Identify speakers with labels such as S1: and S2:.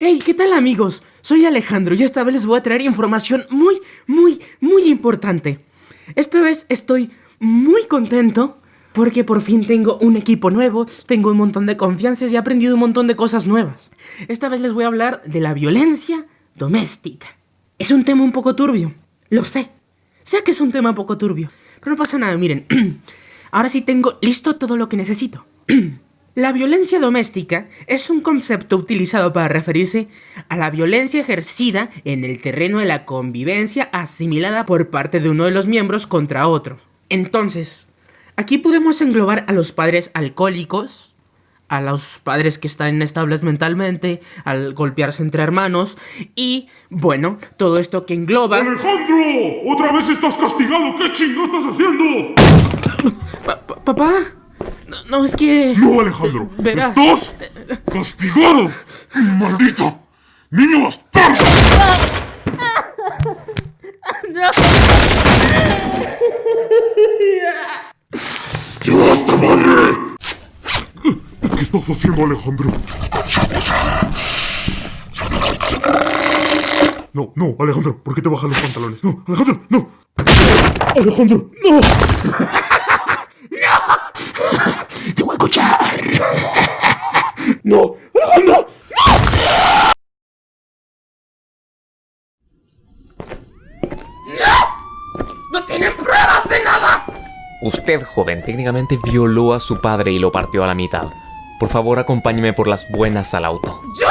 S1: Hey, ¿qué tal amigos? Soy Alejandro y esta vez les voy a traer información muy, muy, muy importante. Esta vez estoy muy contento porque por fin tengo un equipo nuevo, tengo un montón de confianzas y he aprendido un montón de cosas nuevas. Esta vez les voy a hablar de la violencia doméstica. Es un tema un poco turbio, lo sé. Sé que es un tema un poco turbio, pero no pasa nada, miren. Ahora sí tengo listo todo lo que necesito. La violencia doméstica es un concepto utilizado para referirse a la violencia ejercida en el terreno de la convivencia asimilada por parte de uno de los miembros contra otro. Entonces, aquí podemos englobar a los padres alcohólicos, a los padres que están inestables mentalmente, al golpearse entre hermanos y, bueno, todo esto que engloba...
S2: ¡Alejandro! ¡Otra vez estás castigado! ¿Qué chingados estás haciendo?
S1: Pa- pa- ¿Papá? No, no, es que...
S2: No, Alejandro. ¡Estás castigado! ¡Maldito! ¡Niño bastardo! ¡Ya basta, madre! ¿Qué estás haciendo, Alejandro? No, no, Alejandro, ¿por qué te bajas los pantalones? No, Alejandro, no. Alejandro, no. No, Alejandro.
S1: ¡No tienen pruebas de nada!
S3: Usted, joven, técnicamente violó a su padre y lo partió a la mitad. Por favor, acompáñeme por las buenas al auto.
S1: ¡Yo